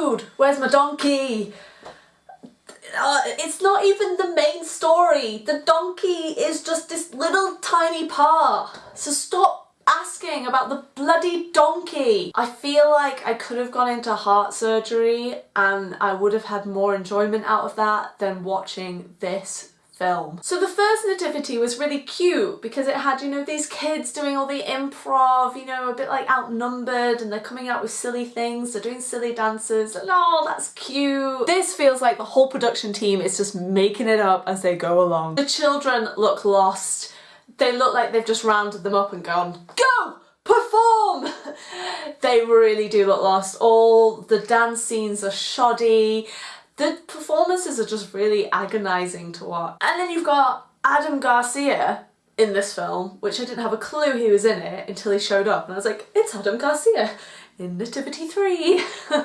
food? Where's my donkey? Uh, it's not even the main story. The donkey is just this little tiny part. So stop asking about the bloody donkey. I feel like I could have gone into heart surgery and I would have had more enjoyment out of that than watching this film. So the first nativity was really cute because it had, you know, these kids doing all the improv, you know, a bit like outnumbered and they're coming out with silly things, they're doing silly dances and oh, that's cute. This feels like the whole production team is just making it up as they go along. The children look lost. They look like they've just rounded them up and gone, go! perform! they really do look lost. All the dance scenes are shoddy the performances are just really agonising to watch. And then you've got Adam Garcia in this film, which I didn't have a clue he was in it until he showed up and I was like, it's Adam Garcia in Nativity 3.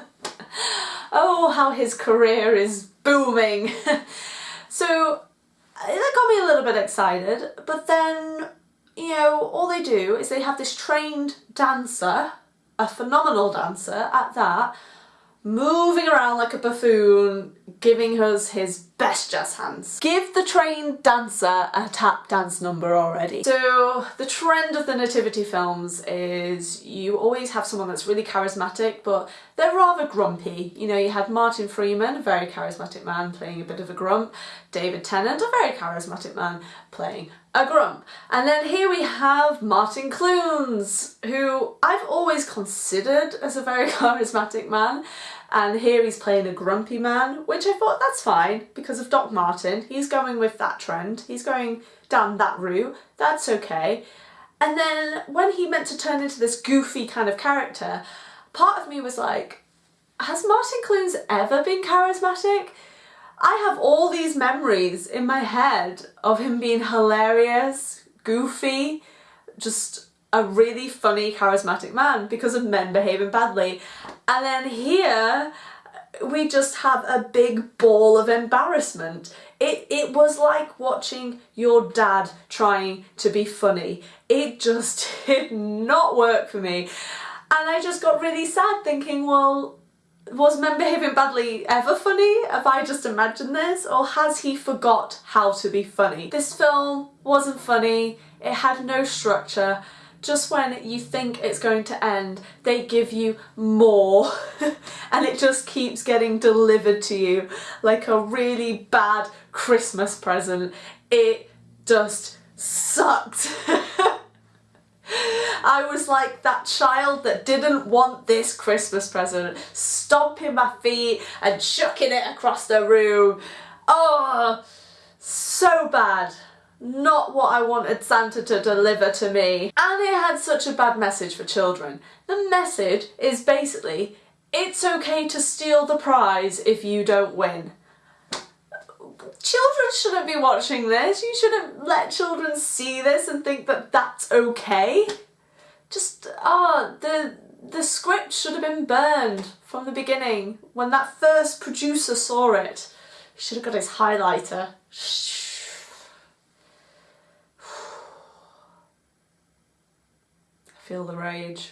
oh, how his career is booming. so uh, that got me a little bit excited, but then, you know, all they do is they have this trained dancer, a phenomenal dancer at that, moving around like a buffoon, giving us his best jazz hands. Give the trained dancer a tap dance number already. So the trend of the nativity films is you always have someone that's really charismatic but they're rather grumpy. You know, you had Martin Freeman, a very charismatic man playing a bit of a grump, David Tennant, a very charismatic man playing a grump. And then here we have Martin Clunes, who I've always considered as a very charismatic man and here he's playing a grumpy man, which I thought that's fine because of Doc Martin. He's going with that trend. He's going down that route. That's okay. And then when he meant to turn into this goofy kind of character, part of me was like, has Martin Clunes ever been charismatic? I have all these memories in my head of him being hilarious, goofy, just a really funny, charismatic man because of men behaving badly. And then here, we just have a big ball of embarrassment. It, it was like watching your dad trying to be funny. It just did not work for me. And I just got really sad thinking, well, was men behaving badly ever funny? Have I just imagined this? Or has he forgot how to be funny? This film wasn't funny, it had no structure, just when you think it's going to end, they give you more and it just keeps getting delivered to you like a really bad Christmas present. It just sucked. I was like that child that didn't want this Christmas present, stomping my feet and chucking it across the room. Oh, so bad not what I wanted Santa to deliver to me. And it had such a bad message for children. The message is basically, it's okay to steal the prize if you don't win. Children shouldn't be watching this. You shouldn't let children see this and think that that's okay. Just, ah, oh, the, the script should have been burned from the beginning. When that first producer saw it, he should have got his highlighter. Feel the rage.